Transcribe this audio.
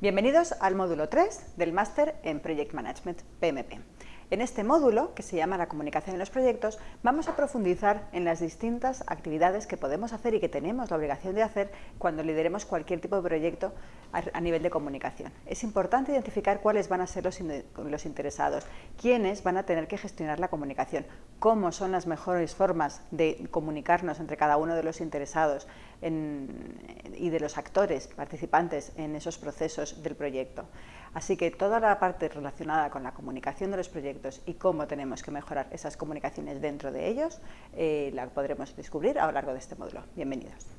Bienvenidos al módulo 3 del Máster en Project Management PMP. En este módulo, que se llama la comunicación en los proyectos, vamos a profundizar en las distintas actividades que podemos hacer y que tenemos la obligación de hacer cuando lideremos cualquier tipo de proyecto a nivel de comunicación. Es importante identificar cuáles van a ser los, interesados, quiénes van a tener que gestionar la comunicación, cómo son las mejores formas de comunicarnos entre cada uno de los interesados y de los actores participantes en esos procesos del proyecto. Así que toda la parte relacionada con la comunicación de los proyectos y cómo tenemos que mejorar esas comunicaciones dentro de ellos, eh, la podremos descubrir a lo largo de este módulo. Bienvenidos.